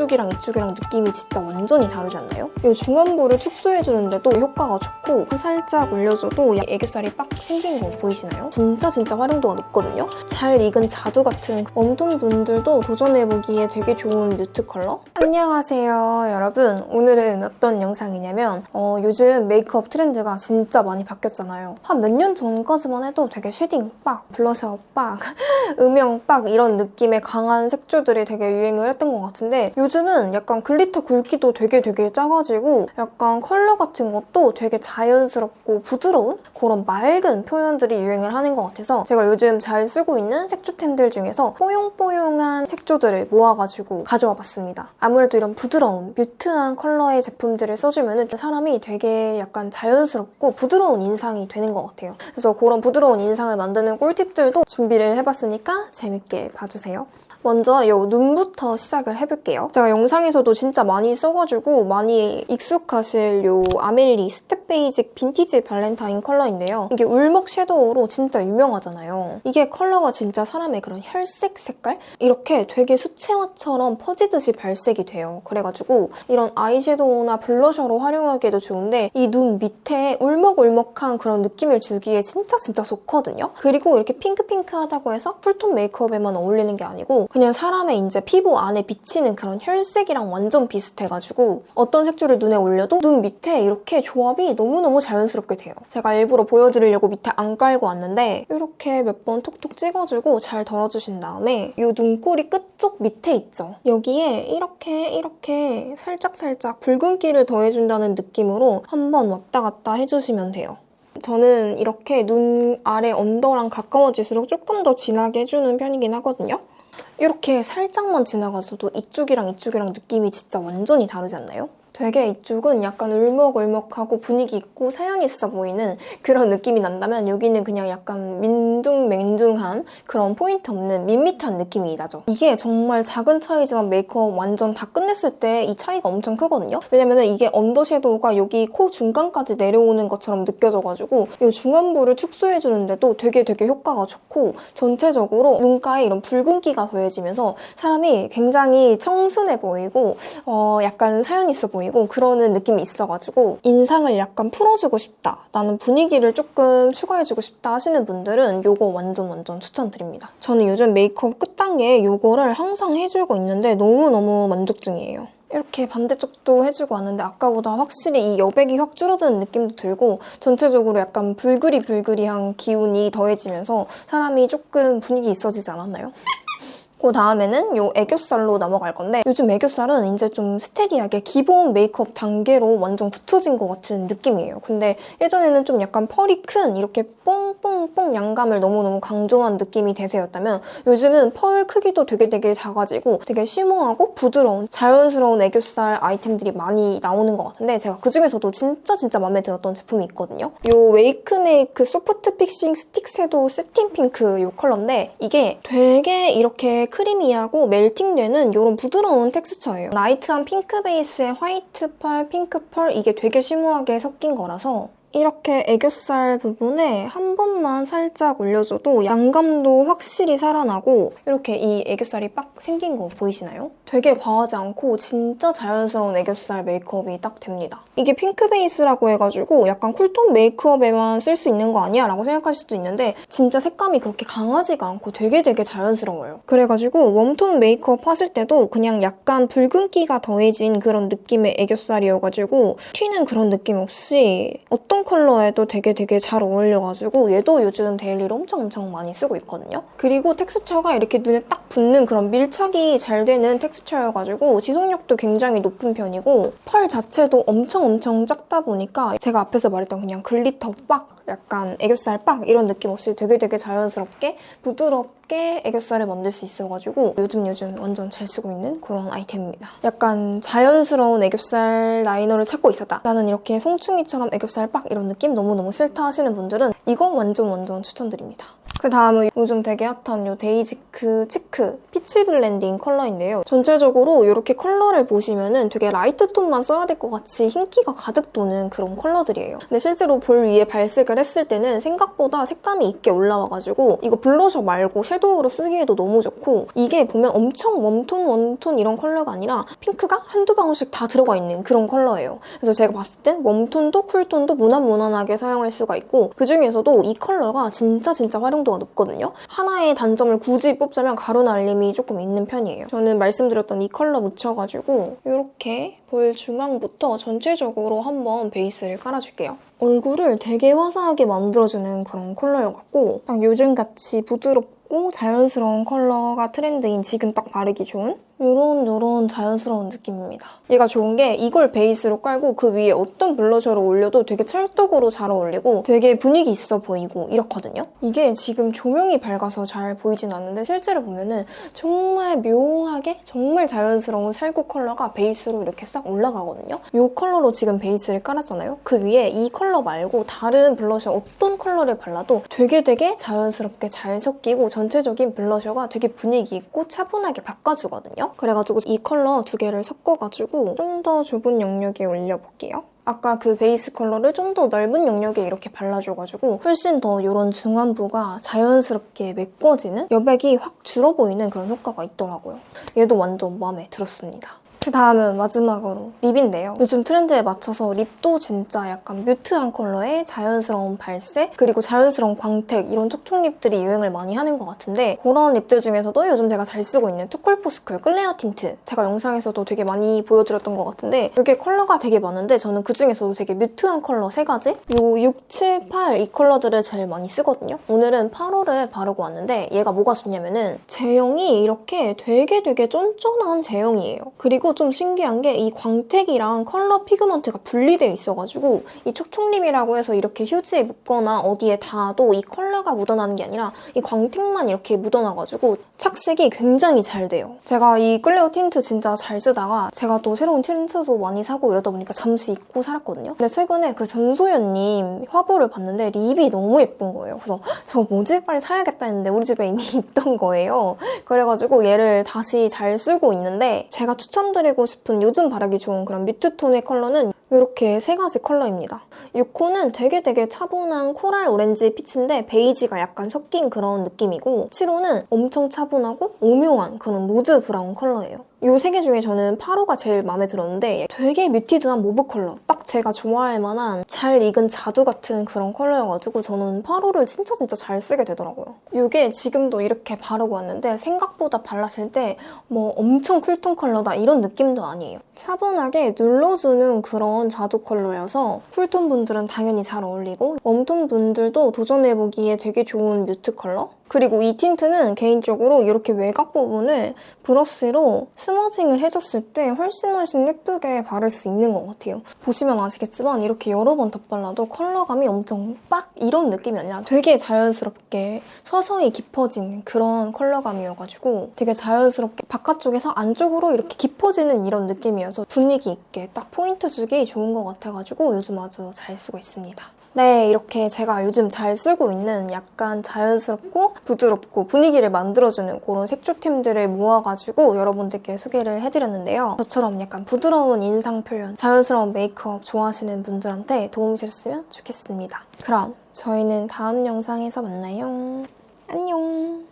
이쪽이랑 이쪽이랑 느낌이 진짜 완전히 다르지 않나요? 이 중안부를 축소해주는데도 효과가 좋고 살짝 올려줘도 애교살이 빡 생긴 거 보이시나요? 진짜 진짜 활용도가 높거든요? 잘 익은 자두 같은 warm tone 분들도 도전해보기에 되게 좋은 mute 컬러? 안녕하세요 여러분 오늘은 어떤 영상이냐면 어, 요즘 메이크업 트렌드가 진짜 많이 바뀌었잖아요 한 몇 년 전까지만 해도 되게 shading 빡, 블러셔 빡, 음영 빡 이런 느낌의 강한 색조들이 되게 유행을 했던 것 같은데 요즘 은 약간 glitter 굵기도 되게 되게 작아지고 약간 컬러 같은 것도 되게 자연스럽고 부드러운 그런 맑은 표현들이 유행을 하는 것 같아서 제가 요즘 잘 쓰고 있는 색조템들 중에서 뽀용뽀용한 색조들을 모아가지고 가져와 봤습니다. 아무래도 이런 부드러운 mute한 컬러의 제품들을 써주면 사람이 되게 약간 자연스럽고 부드러운 인상이 되는 것 같아요. 그래서 그런 부드러운 인상을 만드는 꿀팁들도 준비를 해봤으니까 재밌게 봐주세요. 먼저 이 눈부터 시작을 해볼게요. 제가 영상에서도 진짜 많이 써가지고 많이 익숙하실 이 아멜리 스텝 베이직 빈티지 발렌타인 컬러인데요. 이게 울먹 섀도우로 진짜 유명하잖아요. 이게 컬러가 진짜 사람의 그런 혈색 색깔? 이렇게 되게 수채화처럼 퍼지듯이 발색이 돼요. 그래가지고 이런 아이섀도우나 blusher로 활용하기에도 좋은데 이 눈 밑에 울먹울먹한 그런 느낌을 주기에 진짜 진짜 좋거든요. 그리고 이렇게 핑크핑크하다고 해서 cool tone 메이크업에만 어울리는 게 아니고 그냥 사람의 이제 피부 안에 비치는 그런 혈색이랑 완전 비슷해가지고 어떤 색조를 눈에 올려도 눈 밑에 이렇게 조합이 너무너무 자연스럽게 돼요. 제가 일부러 보여드리려고 밑에 안 깔고 왔는데 이렇게 몇 번 톡톡 찍어주고 잘 덜어주신 다음에 이 눈꼬리 끝쪽 밑에 있죠? 여기에 이렇게 이렇게 살짝살짝 붉은기를 더해준다는 느낌으로 한번 왔다 갔다 해주시면 돼요. 저는 이렇게 눈 아래 언더랑 가까워질수록 조금 더 진하게 해주는 편이긴 하거든요. 이렇게 살짝만 지나가서도 이쪽이랑 이쪽이랑 느낌이 진짜 완전히 다르지 않나요? 되게 이쪽은 약간 울먹울먹하고 분위기 있고 사연 있어 보이는 그런 느낌이 난다면 여기는 그냥 약간 민둥맹둥한 그런 포인트 없는 밋밋한 느낌이 나죠. 이게 정말 작은 차이지만 메이크업 완전 다 끝냈을 때 이 차이가 엄청 크거든요. 왜냐면 이게 언더섀도우가 여기 코 중간까지 내려오는 것처럼 느껴져가지고 이 중안부를 축소해주는데도 되게 되게 효과가 좋고 전체적으로 눈가에 이런 붉은기가 더해지면서 사람이 굉장히 청순해 보이고 어 약간 사연 있어 보이고 보이고 그러는 느낌이 있어가지고 인상을 약간 풀어주고 싶다 나는 분위기를 조금 추가해주고 싶다 하시는 분들은 이거 완전 완전 추천드립니다. 저는 요즘 메이크업 끝단계에 이거를 항상 해주고 있는데 너무너무 만족 중이에요. 이렇게 반대쪽도 해주고 왔는데 아까보다 확실히 이 여백이 확 줄어드는 느낌도 들고 전체적으로 약간 불그리불그리한 기운이 더해지면서 사람이 조금 분위기 있어지지 않았나요? 그 다음에는 이 애교살로 넘어갈 건데 요즘 애교살은 이제 좀 steady하게 기본 메이크업 단계로 완전 굳혀진 것 같은 느낌이에요. 근데 예전에는 좀 약간 pearl이 큰 이렇게 뽕뽕뽕 양감을 너무너무 강조한 느낌이 대세였다면 요즘은 pearl 크기도 되게 되게 작아지고 되게 shimmer하고 부드러운 자연스러운 애교살 아이템들이 많이 나오는 것 같은데 제가 그중에서도 진짜 진짜 마음에 들었던 제품이 있거든요. 이 웨이크메이크 소프트 픽싱 스틱 섀도우 세팅 핑크 이 컬러인데 이게 되게 이렇게 creamy하고 melting되는 이런 부드러운 텍스처예요. light한 핑크 베이스에 화이트 pearl, 핑크 pearl 이게 되게 shimmer하게 섞인 거라서 이렇게 애교살 부분에 한 번만 살짝 올려줘도 양감도 확실히 살아나고 이렇게 이 애교살이 빡 생긴 거 보이시나요? 되게 과하지 않고 진짜 자연스러운 애교살 메이크업이 딱 됩니다. 이게 핑크 베이스라고 해가지고 약간 cool tone 메이크업에만 쓸 수 있는 거 아니야? 라고 생각하실 수도 있는데 진짜 색감이 그렇게 강하지가 않고 되게 되게 자연스러워요. 그래가지고 warm tone 메이크업 하실 때도 그냥 약간 붉은기가 더해진 그런 느낌의 애교살이어가지고 튀는 그런 느낌 없이 어떤 어떤 컬러에도 되게 되게 잘 어울려가지고 얘도 요즘 daily로 엄청 엄청 많이 쓰고 있거든요. 그리고 텍스처가 이렇게 눈에 딱 붙는 그런 밀착이 잘 되는 texture여가지고 지속력도 굉장히 높은 편이고 pearl 자체도 엄청 엄청 작다 보니까 제가 앞에서 말했던 그냥 glitter 빡 약간 애교살 빡 이런 느낌 없이 되게 되게 자연스럽게 부드럽 게 애교살을 만들 수 있어가지고 요즘 요즘 완전 잘 쓰고 있는 그런 아이템입니다. 약간 자연스러운 애교살 liner를 찾고 있었다. 나는 이렇게 송충이처럼 애교살 빡 이런 느낌 너무너무 싫다 하시는 분들은 이거 완전 완전 추천드립니다. 그 다음은 요즘 되게 핫한 요 데이지크 치크 peach blending 컬러인데요. 전체적으로 이렇게 컬러를 보시면 은 되게 light 톤만 써야 될 것 같이 흰기가 가득 도는 그런 컬러들이에요. 근데 실제로 볼 위에 발색을 했을 때는 생각보다 색감이 있게 올라와가지고 이거 블러셔 말고 섀도우로 쓰기에도 너무 좋고 이게 보면 엄청 warm톤, warm톤 이런 컬러가 아니라 핑크가 한두 방울씩 다 들어가 있는 그런 컬러예요. 그래서 제가 봤을 땐 warm톤도 cool톤도 무난무난하게 사용할 수가 있고 그중에서도 이 컬러가 진짜 진짜 활용도 가 높거든요. 하나의 단점을 굳이 뽑자면 가루 날림이 조금 있는 편이에요. 저는 말씀드렸던 이 컬러 묻혀가지고 이렇게 볼 중앙부터 전체적으로 한번 베이스를 깔아줄게요. 얼굴을 되게 화사하게 만들어주는 그런 컬러여갖고 딱 요즘같이 부드럽고 자연스러운 컬러가 트렌드인 지금 딱 바르기 좋은 요런 요런 자연스러운 느낌입니다. 얘가 좋은 게 이걸 베이스로 깔고 그 위에 어떤 블러셔를 올려도 되게 찰떡으로 잘 어울리고 되게 분위기 있어 보이고 이렇거든요. 이게 지금 조명이 밝아서 잘 보이진 않는데 실제로 보면은 정말 묘하게 정말 자연스러운 살구 컬러가 베이스로 이렇게 싹 올라가거든요. 이 컬러로 지금 베이스를 깔았잖아요. 그 위에 이 컬러 말고 다른 블러셔 어떤 컬러를 발라도 되게 되게 자연스럽게 잘 섞이고 전체적인 블러셔가 되게 분위기 있고 차분하게 바꿔주거든요. 그래가지고 이 컬러 두 개를 섞어가지고 좀 더 좁은 영역에 올려볼게요. 아까 그 베이스 컬러를 좀 더 넓은 영역에 이렇게 발라줘가지고 훨씬 더 이런 중안부가 자연스럽게 메꿔지는 여백이 확 줄어 보이는 그런 효과가 있더라고요. 얘도 완전 마음에 들었습니다. 그 다음은 마지막으로 립인데요. 요즘 트렌드에 맞춰서 립도 진짜 약간 mute한 컬러의 자연스러운 발색 그리고 자연스러운 광택 이런 촉촉 립들이 유행을 많이 하는 것 같은데 그런 립들 중에서도 요즘 제가 잘 쓰고 있는 투쿨포스쿨 클레어 틴트 제가 영상에서도 되게 많이 보여드렸던 것 같은데 이게 컬러가 되게 많은데 저는 그중에서도 되게 mute한 컬러 세 가지 요 6, 7, 8 이 컬러들을 제일 많이 쓰거든요. 오늘은 8호를 바르고 왔는데 얘가 뭐가 좋냐면은 제형이 이렇게 되게 되게 쫀쫀한 제형이에요. 그리고 좀 신기한 게 이 광택이랑 컬러 pigment가 분리되어 있어가지고 이 촉촉립이라고 해서 이렇게 휴지에 묻거나 어디에 닿아도 이 컬러가 묻어나는 게 아니라 이 광택만 이렇게 묻어나가지고 착색이 굉장히 잘 돼요. 제가 이 클레오 틴트 진짜 잘 쓰다가 제가 또 새로운 틴트도 많이 사고 이러다 보니까 잠시 잊고 살았거든요. 근데 최근에 그 전소연님 화보를 봤는데 립이 너무 예쁜 거예요. 그래서 저 뭐지? 빨리 사야겠다 했는데 우리 집에 이미 있던 거예요. 그래가지고 얘를 다시 잘 쓰고 있는데 제가 추천드 리고 싶은 요즘 바르기 좋은 그런 mute톤의 컬러는 이렇게 세 가지 컬러입니다. 6호는 되게 되게 차분한 coral 오렌지 peach인데 베이지가 약간 섞인 그런 느낌이고 7호는 엄청 차분하고 오묘한 그런 rose brown 컬러예요. 이 세 개 중에 저는 8호가 제일 마음에 들었는데 되게 muted한 mauve 컬러 딱 제가 좋아할 만한 잘 익은 자두 같은 그런 컬러여가지고 저는 8호를 진짜 진짜 잘 쓰게 되더라고요. 이게 지금도 이렇게 바르고 왔는데 생각보다 발랐을 때 뭐 엄청 cool톤 컬러다 이런 느낌도 아니에요. 차분하게 눌러주는 그런 자두 컬러여서 cool톤 분들은 당연히 잘 어울리고 warm톤 분들도 도전해보기에 되게 좋은 mute 컬러? 그리고 이 틴트는 개인적으로 이렇게 외곽 부분을 브러쉬로 smudging을 해줬을 때 훨씬 훨씬 예쁘게 바를 수 있는 것 같아요. 보시면 아시겠지만 이렇게 여러 번 덧발라도 컬러감이 엄청 빡 이런 느낌이 아니라 되게 자연스럽게 서서히 깊어지는 그런 컬러감이어가지고 되게 자연스럽게 바깥쪽에서 안쪽으로 이렇게 깊어지는 이런 느낌이어서 분위기 있게 딱 포인트 주기 좋은 것 같아가지고 요즘 아주 잘 쓰고 있습니다. 네, 이렇게 제가 요즘 잘 쓰고 있는 약간 자연스럽고 부드럽고 분위기를 만들어주는 그런 색조템들을 모아가지고 여러분들께 소개를 해드렸는데요. 저처럼 약간 부드러운 인상 표현, 자연스러운 메이크업 좋아하시는 분들한테 도움이 되셨으면 좋겠습니다. 그럼 저희는 다음 영상에서 만나요. 안녕!